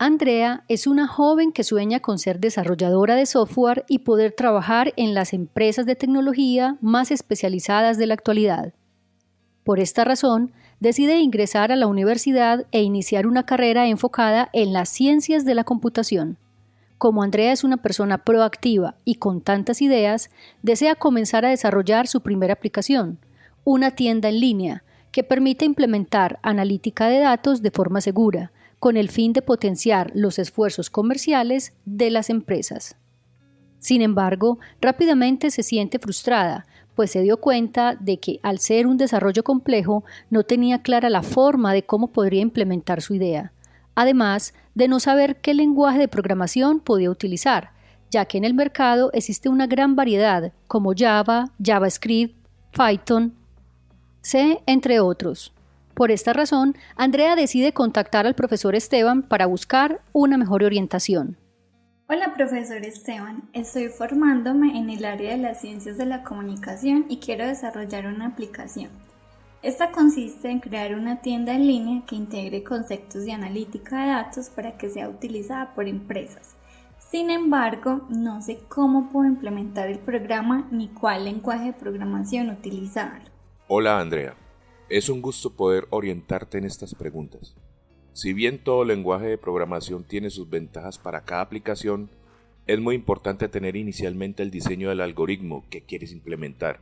Andrea es una joven que sueña con ser desarrolladora de software y poder trabajar en las empresas de tecnología más especializadas de la actualidad. Por esta razón, decide ingresar a la universidad e iniciar una carrera enfocada en las ciencias de la computación. Como Andrea es una persona proactiva y con tantas ideas, desea comenzar a desarrollar su primera aplicación, una tienda en línea que permite implementar analítica de datos de forma segura, con el fin de potenciar los esfuerzos comerciales de las empresas. Sin embargo, rápidamente se siente frustrada, pues se dio cuenta de que al ser un desarrollo complejo no tenía clara la forma de cómo podría implementar su idea, además de no saber qué lenguaje de programación podía utilizar, ya que en el mercado existe una gran variedad como Java, JavaScript, Python, C, entre otros. Por esta razón, Andrea decide contactar al profesor Esteban para buscar una mejor orientación. Hola profesor Esteban, estoy formándome en el área de las ciencias de la comunicación y quiero desarrollar una aplicación. Esta consiste en crear una tienda en línea que integre conceptos de analítica de datos para que sea utilizada por empresas. Sin embargo, no sé cómo puedo implementar el programa ni cuál lenguaje de programación utilizar. Hola Andrea, es un gusto poder orientarte en estas preguntas. Si bien todo lenguaje de programación tiene sus ventajas para cada aplicación, es muy importante tener inicialmente el diseño del algoritmo que quieres implementar.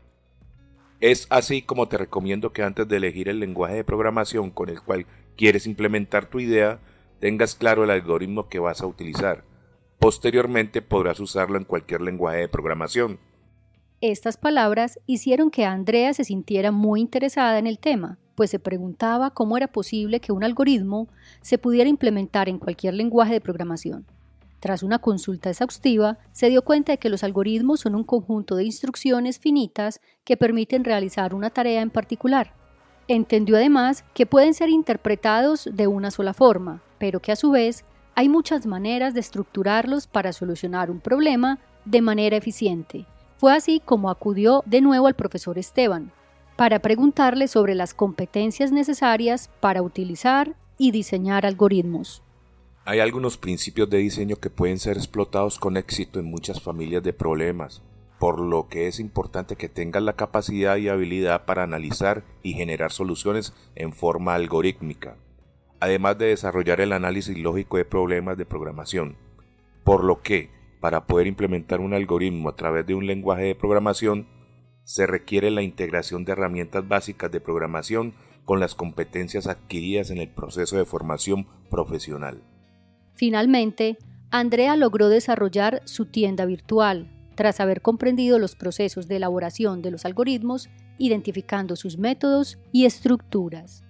Es así como te recomiendo que antes de elegir el lenguaje de programación con el cual quieres implementar tu idea, tengas claro el algoritmo que vas a utilizar. Posteriormente podrás usarlo en cualquier lenguaje de programación. Estas palabras hicieron que Andrea se sintiera muy interesada en el tema, pues se preguntaba cómo era posible que un algoritmo se pudiera implementar en cualquier lenguaje de programación. Tras una consulta exhaustiva, se dio cuenta de que los algoritmos son un conjunto de instrucciones finitas que permiten realizar una tarea en particular. Entendió además que pueden ser interpretados de una sola forma, pero que a su vez hay muchas maneras de estructurarlos para solucionar un problema de manera eficiente. Fue así como acudió de nuevo al profesor Esteban para preguntarle sobre las competencias necesarias para utilizar y diseñar algoritmos. Hay algunos principios de diseño que pueden ser explotados con éxito en muchas familias de problemas, por lo que es importante que tengas la capacidad y habilidad para analizar y generar soluciones en forma algorítmica, además de desarrollar el análisis lógico de problemas de programación, por lo que para poder implementar un algoritmo a través de un lenguaje de programación, se requiere la integración de herramientas básicas de programación con las competencias adquiridas en el proceso de formación profesional. Finalmente, Andrea logró desarrollar su tienda virtual, tras haber comprendido los procesos de elaboración de los algoritmos, identificando sus métodos y estructuras.